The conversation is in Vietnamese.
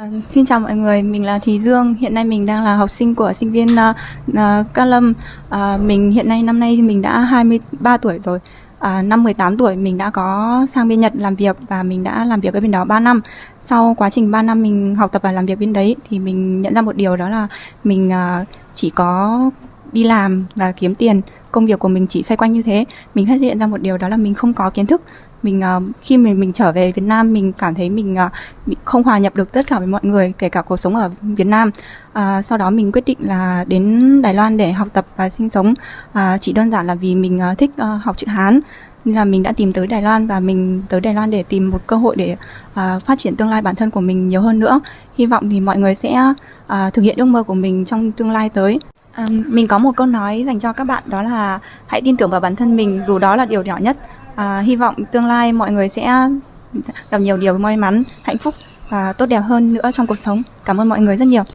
À, xin chào mọi người, mình là Thùy Dương. Hiện nay mình đang là học sinh của sinh viên uh, uh, Cát Lâm. Uh, mình hiện nay năm nay mình đã 23 tuổi rồi. À, năm 18 tuổi mình đã có sang bên Nhật làm việc và mình đã làm việc ở bên đó 3 năm. Sau quá trình 3 năm mình học tập và làm việc bên đấy thì mình nhận ra một điều đó là mình uh, chỉ có đi làm và kiếm tiền công việc của mình chỉ xoay quanh như thế mình phát hiện ra một điều đó là mình không có kiến thức mình uh, khi mình mình trở về Việt Nam mình cảm thấy mình uh, không hòa nhập được tất cả với mọi người kể cả cuộc sống ở Việt Nam. Uh, sau đó mình quyết định là đến Đài Loan để học tập và sinh sống. Uh, chỉ đơn giản là vì mình uh, thích uh, học chữ Hán nên là mình đã tìm tới Đài Loan và mình tới Đài Loan để tìm một cơ hội để uh, phát triển tương lai bản thân của mình nhiều hơn nữa. Hy vọng thì mọi người sẽ uh, thực hiện ước mơ của mình trong tương lai tới. Um, mình có một câu nói dành cho các bạn đó là hãy tin tưởng vào bản thân mình dù đó là điều nhỏ nhất. À, hy vọng tương lai mọi người sẽ gặp nhiều điều may mắn, hạnh phúc và tốt đẹp hơn nữa trong cuộc sống. Cảm ơn mọi người rất nhiều.